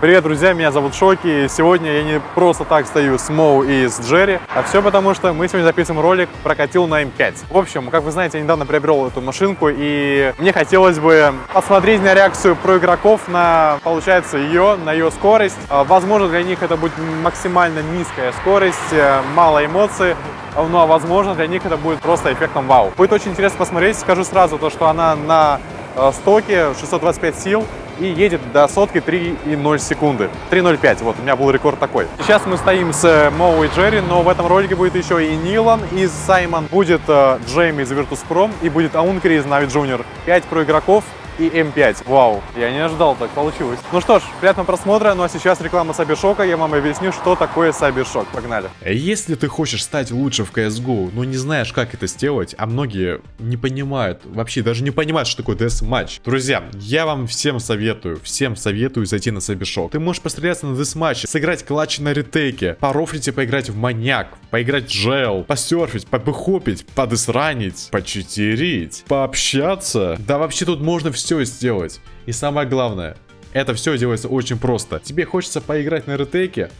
Привет, друзья, меня зовут Шоки. И сегодня я не просто так стою с Моу и с Джерри, а все потому, что мы сегодня записываем ролик про катил на М5. В общем, как вы знаете, я недавно приобрел эту машинку, и мне хотелось бы посмотреть на реакцию про игроков на, получается, ее, на ее скорость. А, Возможно, для них это будет максимально низкая скорость, э, мало эмоций, ну а возможно для них это будет просто эффектом вау. Будет очень интересно посмотреть, скажу сразу то, что она на э, стоке 625 сил и едет до сотки 3,0 секунды. 3,05, вот у меня был рекорд такой. Сейчас мы стоим с э, Моу и Джерри, но в этом ролике будет еще и Нилан из Саймон, будет э, Джейм из Virtus.pro и будет Аункри из Navi Junior. 5 про игроков и М5. Вау, я не ожидал, так получилось. Ну что ж, приятного просмотра, ну а сейчас реклама Сабишока, я вам объясню, что такое Сабишок. Погнали. Если ты хочешь стать лучше в CSGO, но не знаешь, как это сделать, а многие не понимают, вообще даже не понимают, что такое дес-матч. Друзья, я вам всем советую, всем советую зайти на Сабишок. Ты можешь постреляться на дес-матче, сыграть клатч на ретейке, по рофлите поиграть в маньяк, поиграть в джел, посерфить, побыхопить, подесранить, почитерить, пообщаться. Да вообще тут можно все сделать. И самое главное, это все делается очень просто. Тебе хочется поиграть на ретейке,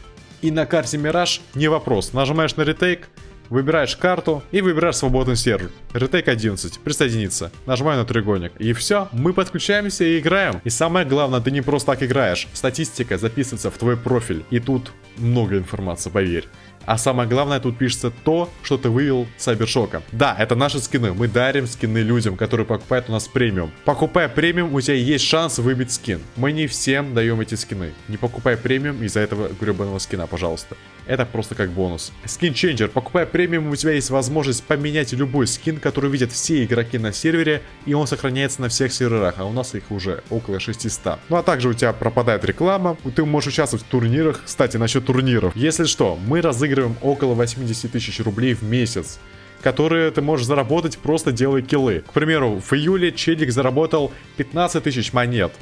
и на карте Мираж не вопрос. Нажимаешь на ретейк, выбираешь карту и выбираешь свободный сервер. Ретейк 11, присоединиться. Нажимаю на треугольник. И все, мы подключаемся и играем. И самое главное, ты не просто так играешь. Статистика записывается в твой профиль. И тут много информации, поверь. А самое главное, тут пишется то, что ты вывел с Сайбершока. Да, это наши скины. Мы дарим скины людям, которые покупают у нас премиум. Покупая премиум, у тебя есть шанс выбить скин. Мы не всем даем эти скины. Не покупай премиум из-за этого гребаного скина, пожалуйста. Это просто как бонус. Скин Changer. Покупая премиум, у тебя есть возможность поменять любой скин, который видят все игроки на сервере, и он сохраняется на всех серверах, а у нас их уже около 600. Ну а также у тебя пропадает реклама, ты можешь участвовать в турнирах. Кстати, насчет турниров. Если что, мы разыгрываем около 80 тысяч рублей в месяц которые ты можешь заработать просто делая киллы. К примеру, в июле Челик заработал 15 тысяч монет.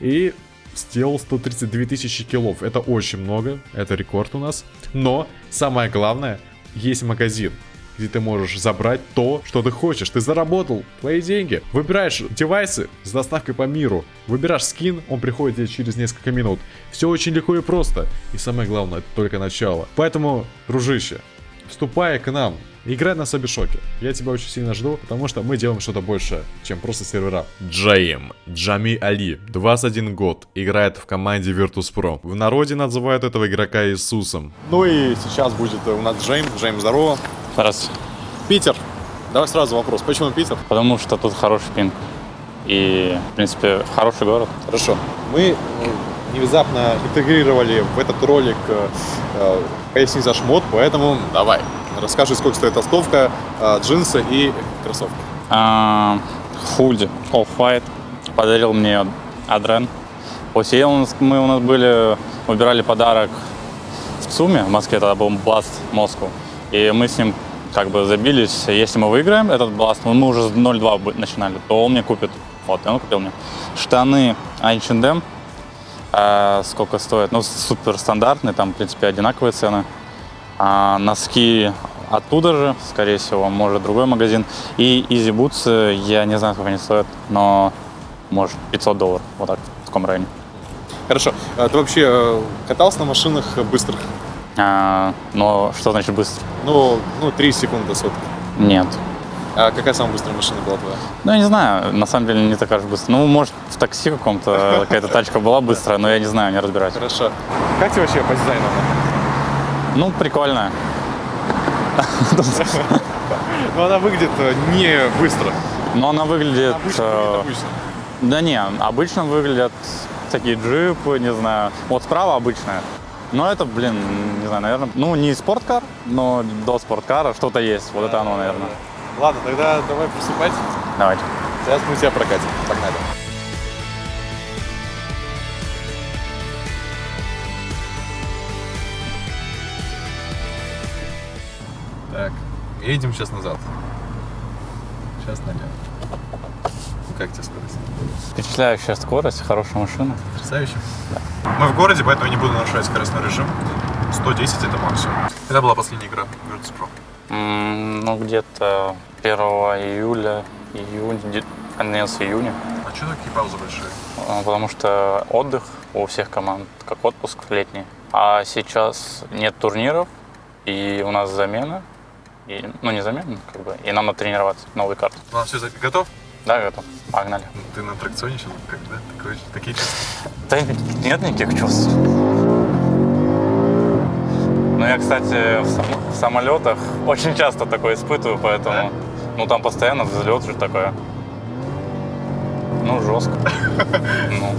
И сделал 132 тысячи киллов. Это очень много, это рекорд у нас. Но самое главное, есть магазин где ты можешь забрать то, что ты хочешь. Ты заработал твои деньги. Выбираешь девайсы с доставкой по миру. Выбираешь скин, он приходит тебе через несколько минут. Все очень легко и просто. И самое главное, это только начало. Поэтому, дружище, вступай к нам. Играй на Собишоке. Я тебя очень сильно жду, потому что мы делаем что-то большее, чем просто сервера. Джейм, Джами Али, 21 год, играет в команде Virtus.pro. В народе называют этого игрока Иисусом. Ну и сейчас будет у нас Джейм. Джейм, здорово. Здравствуйте. Питер. Давай сразу вопрос. Почему Питер? Потому что тут хороший пинг. И, в принципе, хороший город. Хорошо. Мы э, внезапно интегрировали в этот ролик э, э, поясни шмот, поэтому давай. Расскажи, сколько стоит толстовка, э, джинсы и кроссовки. А, худи Off-White подарил мне Адрен. Нас, мы у нас были, выбирали подарок в ЦУМе, в Москве, тогда был Blast Moscow. И мы с ним как бы забились, если мы выиграем этот Blast, ну, мы уже с 0-2 начинали, то он мне купит, вот, и он купил мне штаны H&M, а, сколько стоит, ну, супер стандартные, там, в принципе, одинаковые цены. А носки оттуда же, скорее всего, может другой магазин. И Easy Boots, я не знаю, сколько они стоят, но может 500 долларов, вот так, в таком районе. Хорошо. А ты вообще э, катался на машинах быстрых? А, но что значит быстро? Ну, ну 3 секунды сотки. Нет. А какая самая быстрая машина была твоя? Ну, я не знаю, на самом деле не такая же быстрая. Ну, может, в такси каком-то какая-то тачка была быстрая, но я не знаю, не разбираюсь. Хорошо. Как тебе вообще по дизайну? Ну, прикольная. Ну, она выглядит э, не быстро. Но она выглядит... Обычно э, выглядит обычно. Да не, обычно выглядят такие джипы, не знаю. Вот справа обычная. Но это, блин, не знаю, наверное, ну не спорткар, но до спорткара что-то есть. Вот это оно, наверное. Ладно, тогда давай приступать. Давайте. Сейчас мы тебя прокатим. Погнали. Едем сейчас назад. Сейчас налево. Ну как тебе скорость? Впечатляющая скорость, хорошая машина. Потрясающе. Мы в городе, поэтому не буду нарушать скоростной режим. 110 это максимум. Это была последняя игра Virtus.pro. М, Ну, где-то 1 июля, июнь, конец июня. А что такие паузы большие? А, Потому что отдых у всех команд, как отпуск летний. А сейчас нет турниров, и у нас замена. И, ну, не замена, как бы, и нам надо тренироваться, новый карт. Ну, все, готов? Да, готов. Погнали. Ты на аттракционе сейчас, как, да? Такой, такие чувства. Да нет никаких чувств. Ну, я, кстати, в, сам- в самолетах очень часто такое испытываю, поэтому... Ну, там постоянно взлет же такое. Ну, жестко. Ну,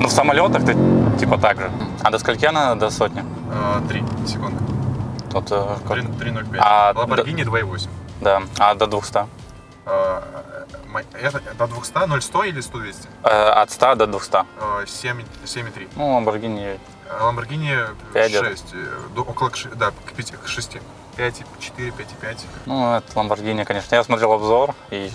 ну, в самолетах ты типа так же. А до скольки она до сотни? А, Три секунды. Тут, э, как- 3.05. А, Lamborghini 2.8. да. А до 200? А, Это до 200, 0, 100 или 100, 200? Э, от 100 до 200. А, 7, 7,3. Ну, Lamborghini Lamborghini Пять 6, э, до- около, да, к 5, к 6. 5, 4, 5, 5. Ну, это Lamborghini, конечно. Я смотрел обзор, и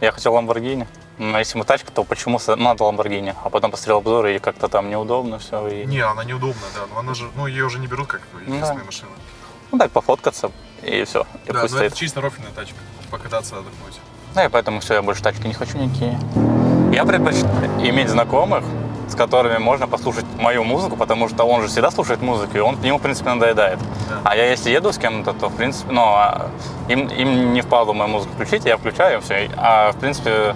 я хотел Lamborghini. Но если мы тачка, то почему надо Lamborghini? А потом посмотрел обзор, и как-то там неудобно все. И... Не, она неудобна, да, но она же, ну, ее уже не берут как единственная машина. Ну, так, пофоткаться, и все. И Да, пусть но стоит. это чисто рофельная тачка, покататься, отдохнуть. Ну, и поэтому все, я больше тачки не хочу никакие. Я предпочитаю иметь знакомых, с которыми можно послушать мою музыку, потому что он же всегда слушает музыку, и он ему, в принципе, надоедает. Да. А я если еду с кем-то, то, в принципе, ну, а им, им не впадло мою музыку включить, я включаю, все. А, в принципе,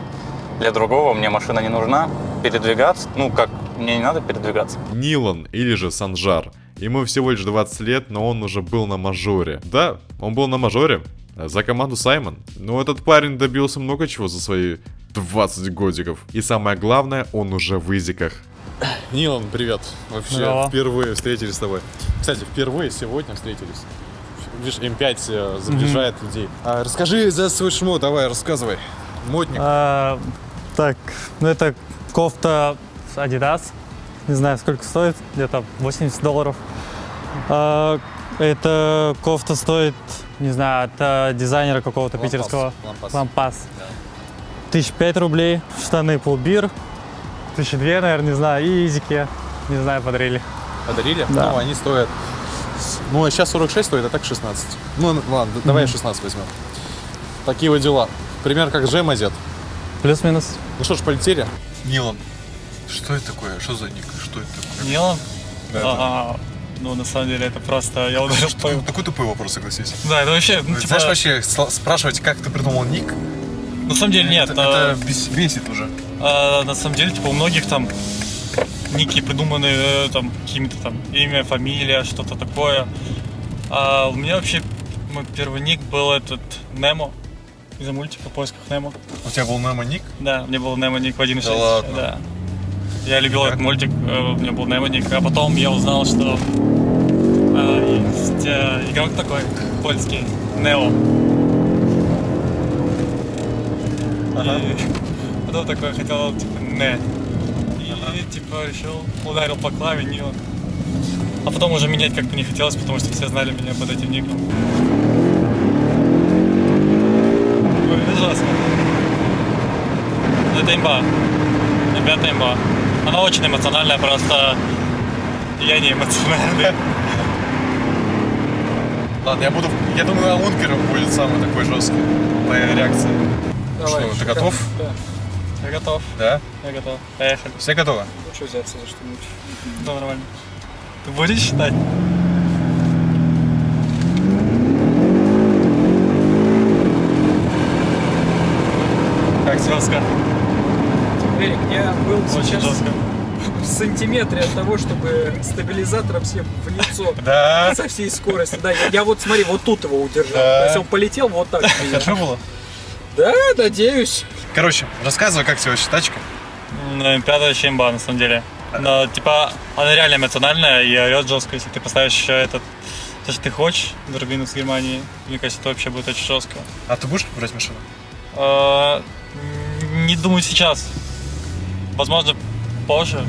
для другого мне машина не нужна. Передвигаться, ну, как, мне не надо передвигаться. Нилан или же Санжар. Ему всего лишь 20 лет, но он уже был на мажоре. Да, он был на мажоре. За команду Саймон. Но этот парень добился много чего за свои 20 годиков. И самое главное, он уже в изиках. Нилан, привет. Вообще, Здорово. впервые встретились с тобой. Кстати, впервые сегодня встретились. Видишь, М5 э, сближает людей. А, расскажи за свой шмот, давай, рассказывай. Модник. А, так, ну это кофта Adidas. Не знаю, сколько стоит, где-то 80 долларов. А, эта кофта стоит, не знаю, от а, дизайнера какого-то Лампас, питерского. лампас. Лампас. Тысяч пять рублей. Штаны Пулбир. Тысячи две, наверное, не знаю. И изики, не знаю, подарили. Подарили? Да. Ну, они стоят... Ну, а сейчас 46 стоит, а так 16. Ну, ладно, д- давай 16 возьмем. Такие вот дела. Пример как Джем одет. Плюс-минус. Ну что ж, полетели? Нилан. Что это такое? Что за ник? Что это такое? Нилан? Да, А, ну, на самом деле, это просто... Я ударил по... Такой, тупой вопрос, согласись. Да, это вообще, ну, типа... Знаешь, вообще спрашивать, как ты придумал ник, На самом деле, нет. это, а, это бес- бесит уже. А, на самом деле, типа, у многих там ники придуманы э, там какими-то там имя, фамилия, что-то такое. А у меня вообще мой первый ник был этот Немо из-за мультика в поисках Немо. У тебя был Немо ник? Да, у меня был Немо ник в 1.6. Да ладно? Да. Я любил этот мультик, э, у меня был Немо ник, а потом я узнал, что э, есть э, игрок такой польский, Нео. И потом такой хотел, типа, не. И, типа, решил, ударил по клаве Нила. А потом уже менять как-то не хотелось, потому что все знали меня под этим ником. Ой. Ну, это имба. Ребята, имба. Она очень эмоциональная, просто я не эмоциональный. Ладно, я буду... Я думаю, Аункер будет самый такой жесткий. Моя реакция. Давай, что, ты готов? Да. Я готов, Да? я готов. Поехали. Все готовы? Лучше взяться за что-нибудь. Да, нормально. Ты будешь считать? Как тебе? Жестко. Эрик, я был Очень сейчас жестко. в сантиметре от того, чтобы стабилизатором всем в лицо Да. со всей скоростью. Да, я, я вот смотри, вот тут его удержал. Да. То есть он полетел вот так. Хорошо было? Да, надеюсь. Короче, рассказывай, как тебе вообще тачка? Ну, Пятая вообще имба, на самом деле. Но, типа, она реально эмоциональная и орет жестко, если ты поставишь еще этот то, что ты хочешь, Дробину с Германии, мне кажется, это вообще будет очень жестко. А ты будешь брать машину? А, Не думаю сейчас. Возможно, позже.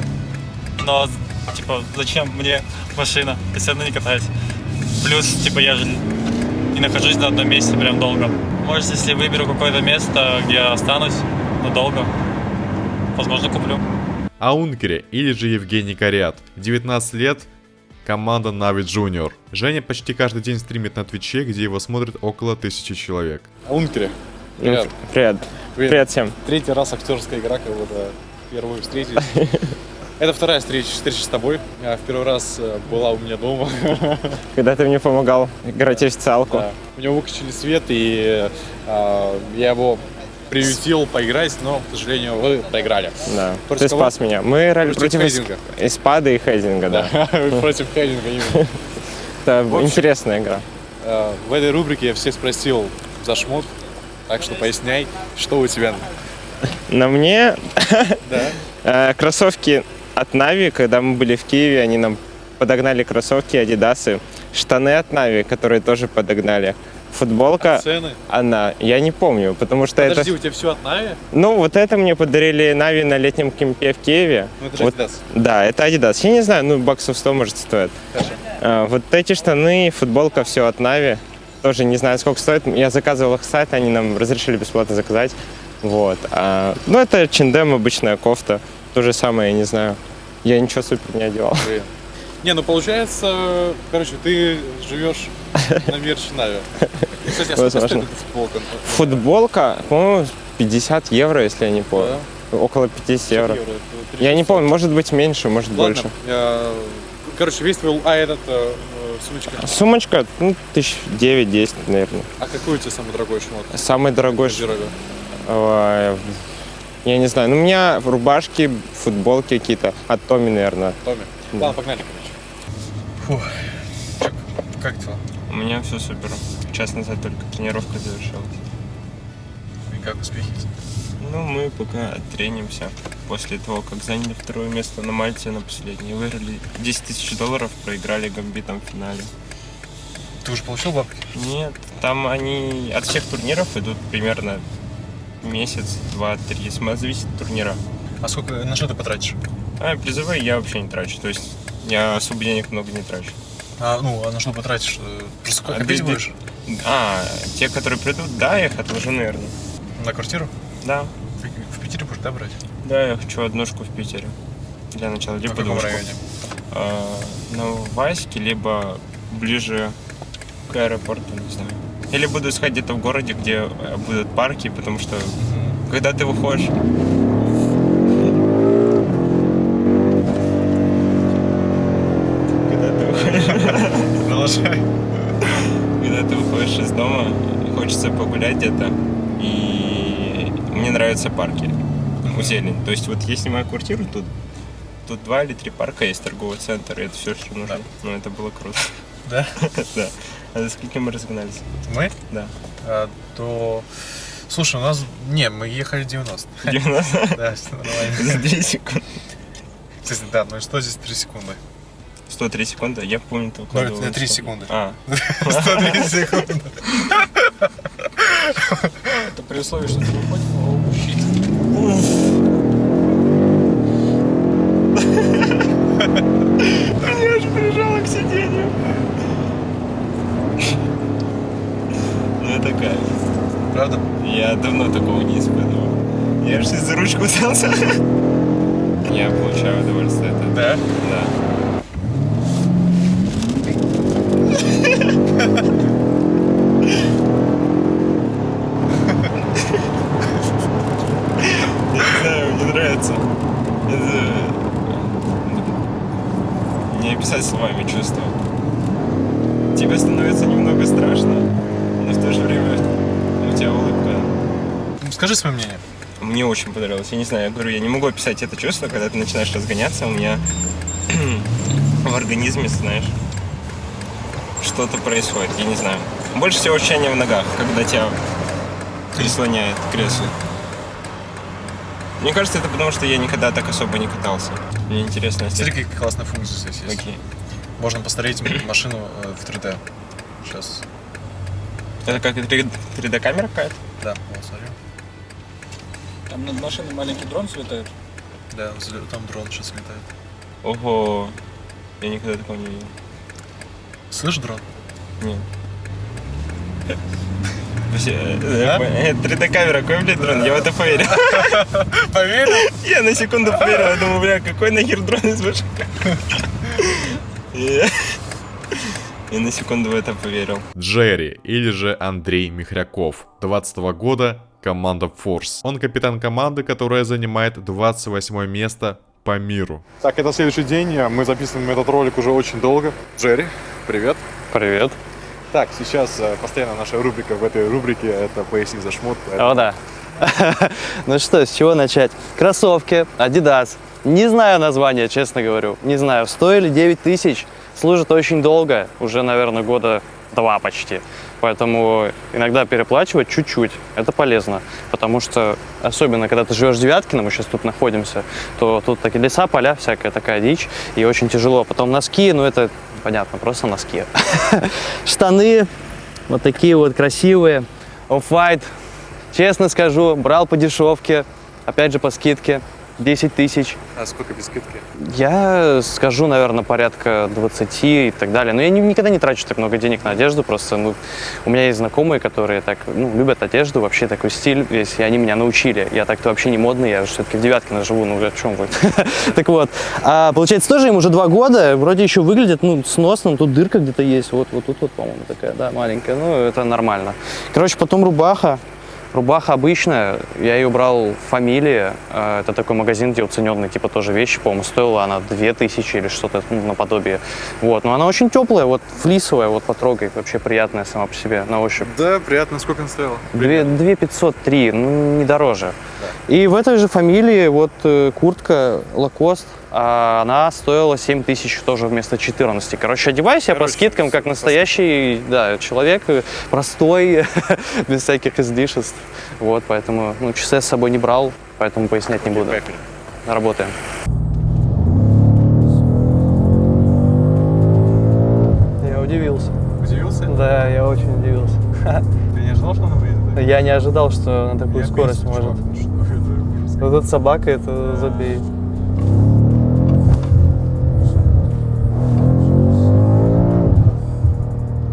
Но, типа, зачем мне машина? Я все равно не катаюсь. Плюс, типа, я же не нахожусь на одном месте прям долго. Может, если выберу какое-то место, где я останусь надолго, возможно, куплю. Аункере или же Евгений Корят. 19 лет, команда Navi Junior. Женя почти каждый день стримит на Твиче, где его смотрит около тысячи человек. Аункере. Привет. Привет. Привет. Привет всем. Третий раз актерская игра, как будто первую встретились. Это вторая встреча, встреча с тобой. В первый раз э, была у меня дома. Когда ты мне помогал играть в официалку. Да. У него выключили свет, и а, я его приютил поиграть, но, к сожалению, вы проиграли. Да. Против Ты кого? спас меня. Мы играли Против против, Хейдинга. Испада и Хейдинга, да. Вы Против Хейдинга именно. Это общем- интересная игра. А, В этой рубрике я всех спросил за шмот, так что поясняй, что у тебя. На мне Да. э, кроссовки от Нави, когда мы были в Киеве, они нам подогнали кроссовки Адидасы. Штаны от Нави, которые тоже подогнали. Футболка, Цены. она, я не помню, потому что Подожди, это... у тебя все от Нави? Ну, вот это мне подарили Нави на летнем camp е в Киеве. Ну это же Вот Adidas. Да, это Adidas. Я не знаю, ну, баксов 100, может, стоит. Хорошо. А, вот эти штаны, футболка, все от Нави. Тоже не знаю, сколько стоит. Я заказывал их с сайта, они нам разрешили бесплатно заказать. Вот. А, ну, это чиндем, обычная кофта. То же самое, я не знаю. Я ничего супер не одевал. Блин. Не, ну получается, короче, ты живешь на мерч Нави. Кстати, а сколько стоит футболка? Футболка, по-моему, 50 евро, если я не помню. Около 50 евро. Я не 300. помню, может быть меньше, может Ладно, больше. короче, весь твой, а этот, э, э, сумочка. Сумочка, ну, тысяч девять-десять, наверное. А какой у тебя самый дорогой шмот? Самый дорогой ш- Гардеробе? Ой, Я не знаю. Ну, у меня рубашки, футболки какие-то. От Томи, наверное. Томми. Да. Ладно, погнали, короче. Фух. Как дела? У меня все супер. Час назад только тренировка завершилась. И как успехи? Ну, мы пока тренимся. После того, как заняли второе место на Мальте на последней, выиграли 10 тысяч долларов, проиграли гамбитом в финале. Ты уже получил бабки? Нет, там они от всех турниров идут примерно месяц, два, три. Зависит от турнира. А сколько, на что ты потратишь? А призовые я вообще не трачу. То есть я особо денег много не трачу. А, ну, а на что потратишь? Э, Просто А копить ты- будешь? А, те, которые придут, да, я их отложу, наверное. На квартиру? Да. В Питере будешь, да, брать? Да, я хочу однушку в Питере. Для начала, В либо каком двушку. районе? А, на Ваське, либо ближе к аэропорту, не знаю. Или буду искать где-то в городе, где э, будут парки, потому что когда ты выходишь... Когда ты выходишь, Продолжай. когда ты выходишь из дома, хочется погулять где-то, и мне нравятся парки, у зелень. То есть вот я снимаю квартиру тут, тут два или три парка есть, торговый центр, и это все, что нужно. Да. Ну, это было круто. Да? Да. А за сколько мы разогнались? Мы? Да. А, то... Слушай, у нас... Не, мы ехали 90. 90 Да, все нормально. за 3 секунды. Кстати, да, ну и что здесь 3 секунды? 103 секунды? Я помню, ты Ну, это 3 что- секунды. А, 103 секунды. Это при условии, что ты выходишь, о, щит. я аж прижала к сиденью. Кайф. Правда? Я давно такого не испытывал. Я же за ручку взялся. Я получаю удовольствие от этого. Да? Да. Я не знаю, мне нравится. Это... Не описать словами чувство. Тебе становится немного страшно, но в то же время у тебя улыбка. Ну, Скажи свое мнение. Мне очень понравилось. Я не знаю, я говорю, я не могу описать это чувство, когда ты начинаешь разгоняться, у меня в организме, знаешь, что-то происходит, я не знаю. Больше всего ощущения в ногах, когда тебя прислоняет к креслу. Мне кажется, это потому, что я никогда так особо не катался. Мне интересно, если... Смотри, какая классная функция здесь есть. Окей. Можно посмотреть машину э, в 3D. Сейчас. Это как 3D камера какая-то? Да, вот, смотри. Там над машиной маленький дрон слетает. Да, там дрон сейчас летает. Ого. Я никогда такого не видел. Слышь, дрон? Нет. Вообще, э, 3D камера, какой, блядь, дрон? Я в это поверил. Поверил? Я на секунду поверил, я думаю, бля, какой нахер дрон из машины? И- на секунду в это поверил. Джерри, или же Андрей Михряков, 20 года, команда Force. Он капитан команды, которая занимает 28 место по миру. Так, это следующий день, мы записываем этот ролик уже очень долго. Джерри, привет. Привет. Так, сейчас э, постоянно наша рубрика в этой рубрике это «Поясни за шмот». поэтому- О, да. Ну что, с чего начать? Кроссовки, Adidas. Не знаю названия, честно говорю. Не знаю. Стоили 9 тысяч. Служат очень долго. Уже, наверное, года два почти. Поэтому иногда переплачивать чуть-чуть. Это полезно. Потому что, особенно когда ты живешь в Девяткино, мы сейчас тут находимся, то тут такие леса, поля, всякая такая дичь. И очень тяжело. Потом носки, ну это понятно, просто носки. Штаны вот такие вот красивые. Off-White. Честно скажу, брал по дешевке, опять же по скидке, 10 тысяч. А сколько без скидки? Я скажу, наверное, порядка 20 и так далее. Но я ни- никогда не трачу так много денег на одежду, просто ну, у меня есть знакомые, которые так, ну, любят одежду, вообще такой стиль весь, и они меня научили. Я так-то вообще не модный, я все-таки в Девяткино живу, ну о чем вы. Так вот, а, получается, тоже им уже два года, вроде еще выглядит, ну, сносно, тут дырка где-то есть, вот, вот тут вот, по-моему, такая, да, маленькая, ну, это нормально. Короче, потом рубаха, Рубаха обычная, я ее брал в фамилии. Э, Это такой магазин, где уцененные типа тоже вещи, по-моему, стоила она 2000 или что-то ну, наподобие. Вот, но она очень теплая, вот флисовая, вот потрогай, вообще приятная сама по себе на ощупь. Да, приятно. Сколько он стоил? Две, 2503, ну, не дороже. И в этой же фамилии вот э, куртка Lacoste, а она стоила 7 тысяч тоже вместо 14. Короче, одевайся по скидкам, как настоящий да, человек, э, простой, без всяких излишеств. Вот, поэтому ну, часы я с собой не брал, поэтому пояснять не буду. Работаем. Я удивился. Удивился? Да, я очень удивился. Ты не ожидал, что она? Я не ожидал, что на такую Я скорость бесит, может. чувак, ну. Вот эта собака, это забей.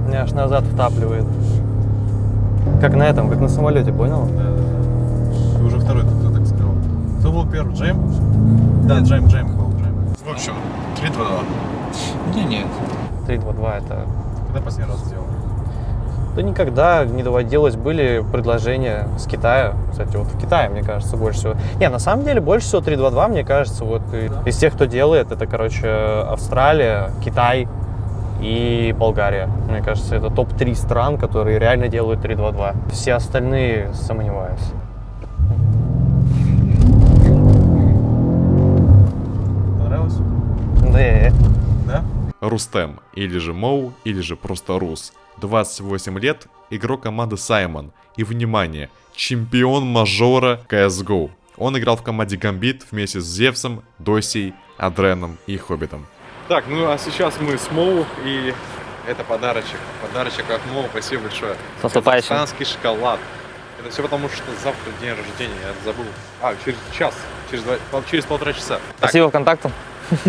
Меня аж назад втапливает. Как на этом, как на самолете, понял? Ты уже второй кто так сказал. Кто был первый? Джейм? Да, Джейм, Джейм был, Джейм. В общем, 3 2 Не, нет. 3-2-2 это... Когда последний раз сделал? Да никогда не доводилось. Были предложения с Китая. Кстати, вот в Китае, мне кажется, больше всего. Не, на самом деле, больше всего 3-2-2, мне кажется, вот и- из тех, кто делает, это, короче, Австралия, Китай и Болгария. Мне кажется, это топ-3 стран, которые реально делают 3-2-2. Все остальные сомневаюсь. Понравилось? Да, Да? Рустем, или же Моу, или же просто Рус. 28 лет, игрок команды Саймон. И внимание, чемпион мажора CSGO. Он играл в команде Гамбит вместе с Зевсом, Досей, Адреном и Хоббитом. Так, ну а сейчас мы с Моу, и это подарочек. Подарочек от Моу, спасибо большое. С наступающим. Казахстанский шоколад. Это все потому, что завтра день рождения, я забыл. А, через час, через, два, через полтора часа. Так, Спасибо ВКонтакту.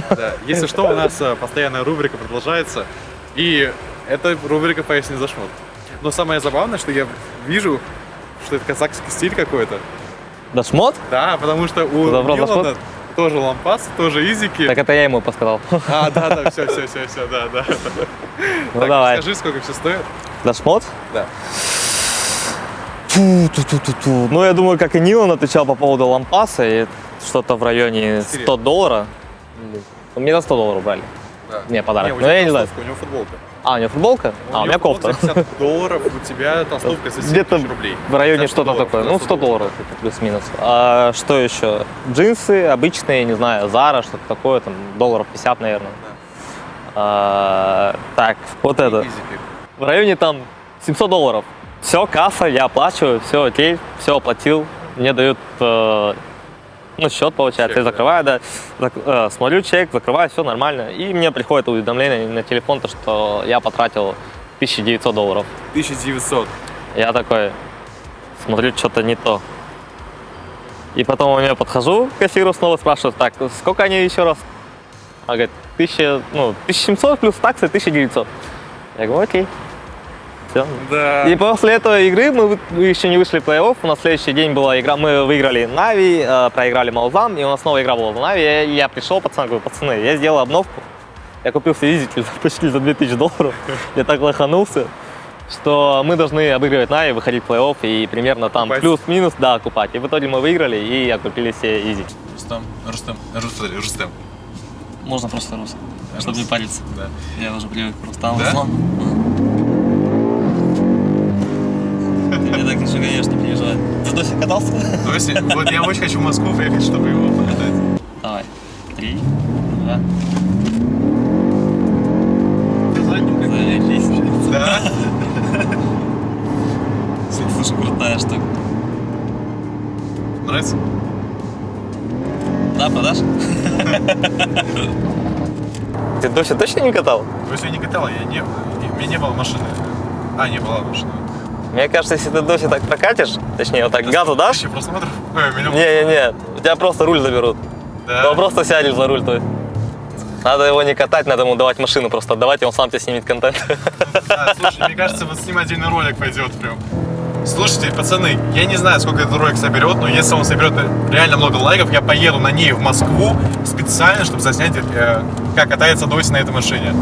да. Если что, у нас э, постоянная рубрика продолжается. И это рубрика «Поясни за шмот». Но самое забавное, что я вижу, что это казахский стиль какой-то. Да шмот? Да, потому что у Добро Милана тоже лампас, тоже изики. это я ему подсказал. А, да, да, все, все, все, все, да, да. Ну так, давай. Скажи, сколько все стоит? Да шмот? Да. Фу, ту -ту -ту -ту. Ну, я думаю, как и Нилан отвечал по поводу лампаса, и что-то в районе 100 долларов. Ну, Мне за 100 долларов брали. Да. Не, подарок. у Ну, я не знаю. У него футболка. А, у него футболка? а, у меня кофта. футболка за 50 долларов, у тебя толстовка за 7 Где-то рублей. в районе За 100 что-то такое. Ну, 100 100 долларов, это плюс-минус. А что еще? Джинсы обычные, не знаю, Zara, что-то такое, там, долларов 50, наверное. А, так, вот это. Изики. В районе там 700 долларов. Все, касса, я оплачиваю, все окей, все оплатил. Мне дают э, ну, счет, получается, Чек, я закрываю, да. Зак- э, смотрю чек, закрываю, все нормально. И мне приходит уведомление на телефон, то, что я потратил 1900 долларов. 1900. Я такой смотрю, что-то не то. И потом у меня подхожу к кассиру, снова спрашиваю, так, сколько они еще раз? Она говорит, 1000, ну, 1700 плюс таксы 1900. Я говорю, окей. Все. Да. И после этой игры мы, мы еще не вышли в плей-офф. У нас следующий день была игра. Мы выиграли NAVI, э, проиграли Маузам, и у нас новая игра была в NAVI. Я, я пришел, пацан, говорю, пацаны, я сделал обновку. Я купил чуть- почти за 2000 долларов. Я так лоханулся, что мы должны обыгрывать NAVI, выходить в плей-офф и примерно там плюс-минус, да, купить. И в итоге мы выиграли и купили себе Yeezy. Рустам, Рустам, Рустам, Рустам. Можно просто рус, чтобы не париться. Да. Я уже привык к Рустаму. Да? Еще, конечно, приезжаю. Ты до сих катался? То есть, вот я очень хочу в Москву приехать, чтобы его покатать. Давай. Три, два. Заебись. Да? Слушай, крутая штука. Нравится? Да, продашь? Ты Дося точно не катал? То есть я не катал, я не, у меня не было машины. А, не была машина. Мне кажется, если ты Дося так прокатишь, точнее, вот так газу дашь, просмотров? Не-не-не, у тебя просто руль заберут. Да. Ну, просто сядешь за руль, есть. Надо его не катать, надо ему давать машину просто отдавать, и он сам тебе снимет контент. Да, слушай, мне кажется, вот с ним отдельный ролик пойдет прям. Слушайте, пацаны, я не знаю, сколько этот ролик соберет, но если он соберет реально много лайков, я поеду на ней в Москву специально, чтобы заснять, э, как катается Доси на этой машине.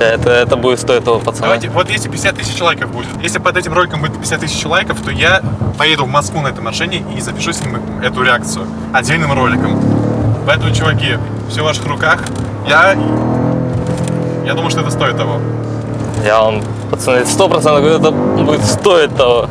Это, это будет стоить того пацана. Давайте, вот если 50 тысяч лайков будет, если под этим роликом будет 50 тысяч лайков, то я поеду в Москву на этой машине и запишу с ним эту реакцию отдельным роликом. Поэтому, чуваки, все в ваших руках. Я, я думаю, что это стоит того. Я вам, пацаны, сто процентов говорю, это будет стоить того.